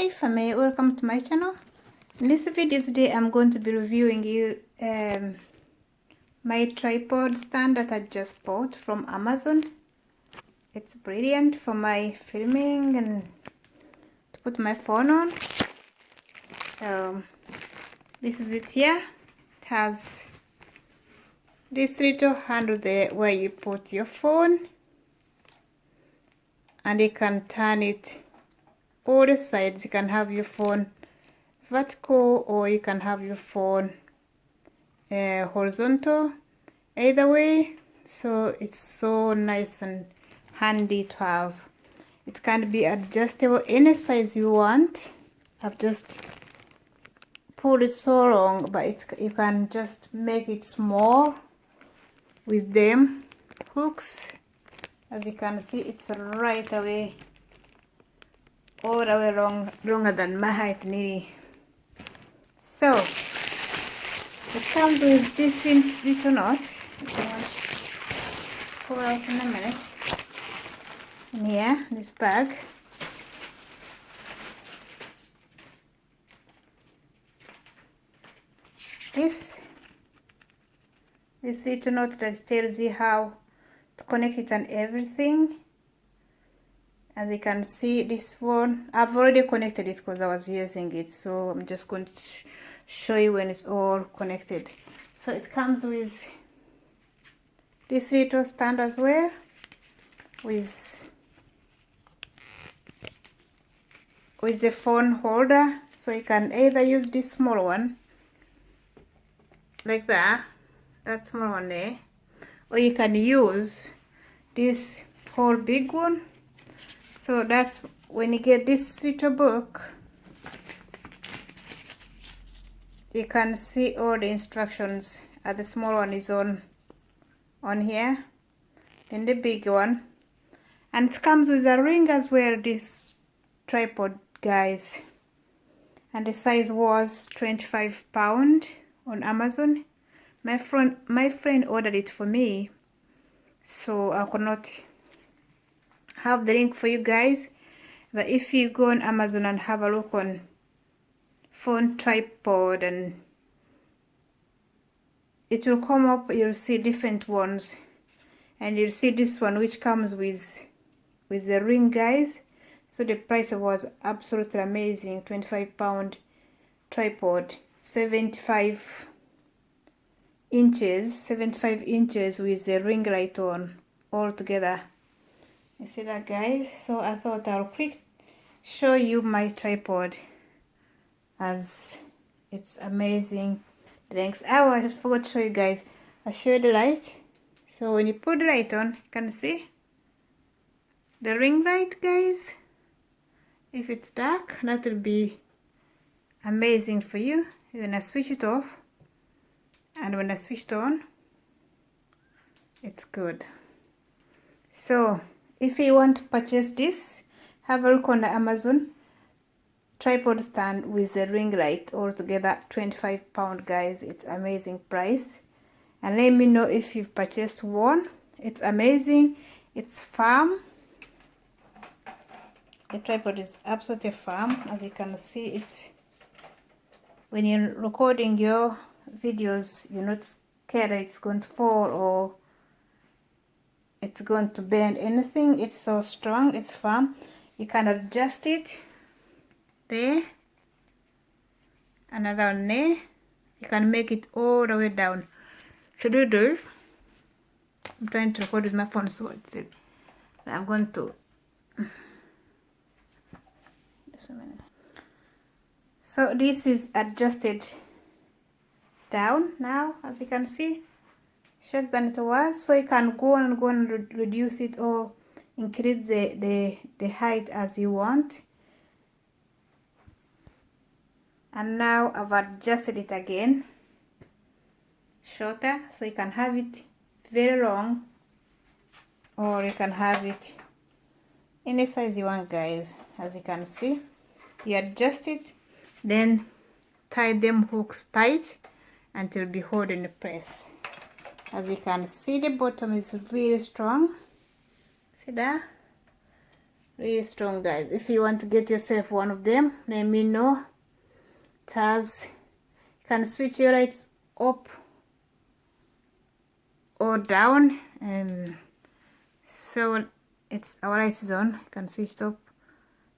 hi family welcome to my channel. In this video today i'm going to be reviewing you um, my tripod stand that i just bought from amazon. It's brilliant for my filming and to put my phone on. So this is it here. It has this little handle there where you put your phone. And you can turn it the sides you can have your phone vertical or you can have your phone uh, horizontal. Either way so it's so nice and handy to have. It can be adjustable any size you want. I've just pulled it so long but it, you can just make it small with them hooks. As you can see it's right away all the way long, longer than my height nearly. So, it comes with this little knot, pull out in a minute, in here, this bag. This, this little knot that tells you how to connect it and everything as you can see this one I've already connected it because I was using it so I'm just going to show you when it's all connected. So it comes with this little stand as well with with the phone holder. So you can either use this small one like that that small one there or you can use this whole big one so that's when you get this little book you can see all the instructions. Uh, the small one is on on here. Then the big one. And it comes with a ring as well this tripod guys. And the size was 25 pound on amazon. My friend my friend ordered it for me so i could not have the link for you guys. But if you go on Amazon and have a look on phone tripod and it will come up you'll see different ones. And you'll see this one which comes with with the ring guys. So the price was absolutely amazing 25 pound tripod 75 inches 75 inches with the ring light on all together you see that guys? So I thought I'll quick show you my tripod as it's amazing. Thanks oh I forgot to show you guys. I show the light. So when you put the light on you can see the ring light guys. If it's dark that will be amazing for you. When I switch it off and when I switch it on it's good. So if you want to purchase this have a look on the amazon tripod stand with the ring light. Altogether 25 pound guys. It's amazing price. And let me know if you've purchased one. It's amazing. It's firm. The tripod is absolutely firm. As you can see it's when you're recording your videos you're not scared it's going to fall or it's going to bend anything. It's so strong it's firm. You can adjust it. There. Another one there you can make it all the way down. Should you do I'm trying to record with my phone so it's it. I'm going to just a minute. So this is adjusted down now as you can see than it was. So you can go and go and re reduce it or increase the, the, the height as you want. And now I've adjusted it again. Shorter so you can have it very long or you can have it any size you want guys as you can see. You adjust it then tie them hooks tight until be holding the press as you can see the bottom is really strong. See that? Really strong guys. If you want to get yourself one of them let me know. It has you can switch your lights up or down. And so it's our lights is on. You can switch up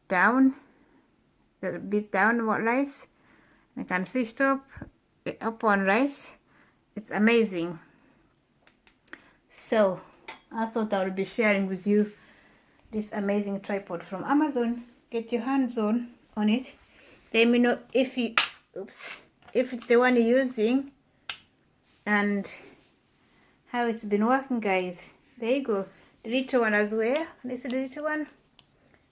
down a bit down what lights? I can switch up up on rice it's amazing so I thought I would be sharing with you this amazing tripod from Amazon. Get your hands on on it. Let me know if you oops if it's the one you're using and how it's been working guys. There you go. The little one as well. This is the little one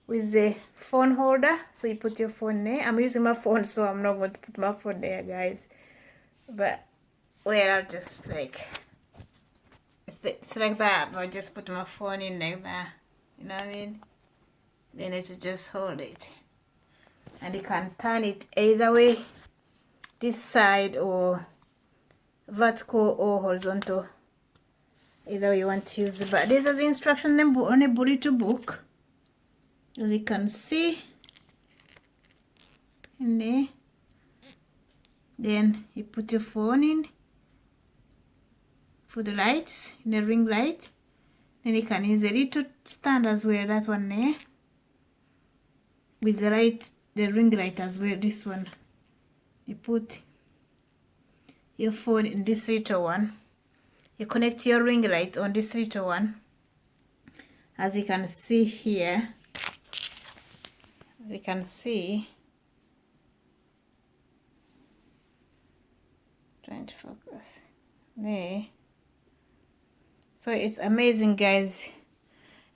with the phone holder. So you put your phone there. I'm using my phone so i'm not going to put my phone there guys. But well i'll just like it's, like that but I just put my phone in like that. You know what I mean? Then it just hold it. And you can turn it either way. This side or vertical or horizontal. Either way you want to use it. But this is instruction on a burrito book. As you can see. In there. Then you put your phone in for the lights the ring light. Then you can use a little stand as well that one there with the light the ring light as well this one. You put your phone in this little one. You connect your ring light on this little one. As you can see here as you can see trying to focus. There so it's amazing guys.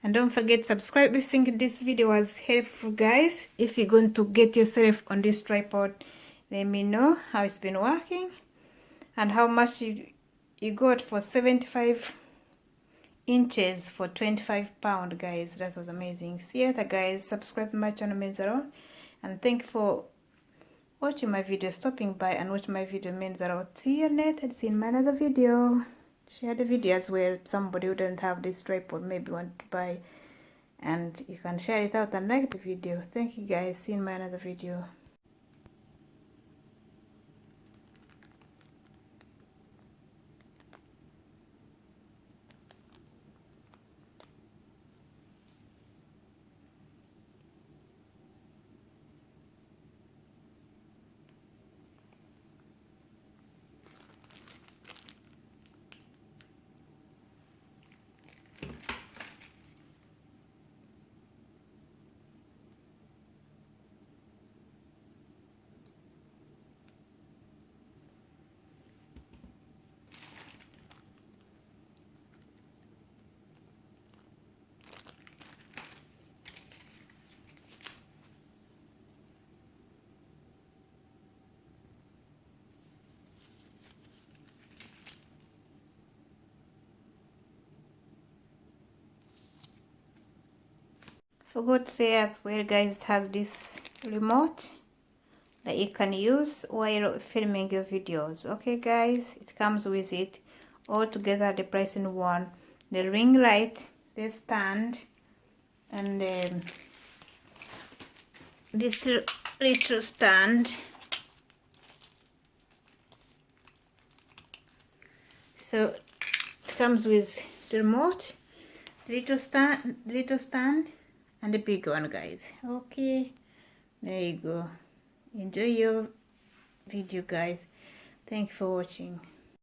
And don't forget subscribe if you think this video was helpful guys. If you're going to get yourself on this tripod let me know how it's been working and how much you you got for 75 inches for 25 pound guys. That was amazing. See you later guys. Subscribe to my channel Menzaro and thank you for watching my video stopping by and watch my video Menzaro see you later. See you in my another video share the videos where somebody doesn't have this tripod maybe want to buy and you can share it out and like the video. Thank you guys. See you in my another video forgot to say as well guys it has this remote that you can use while filming your videos. Okay guys it comes with it. All together the price in one. The ring light the stand and um, this little stand. So it comes with the remote the little stand little stand and the big one guys. Okay there you go. Enjoy your video guys. Thank you for watching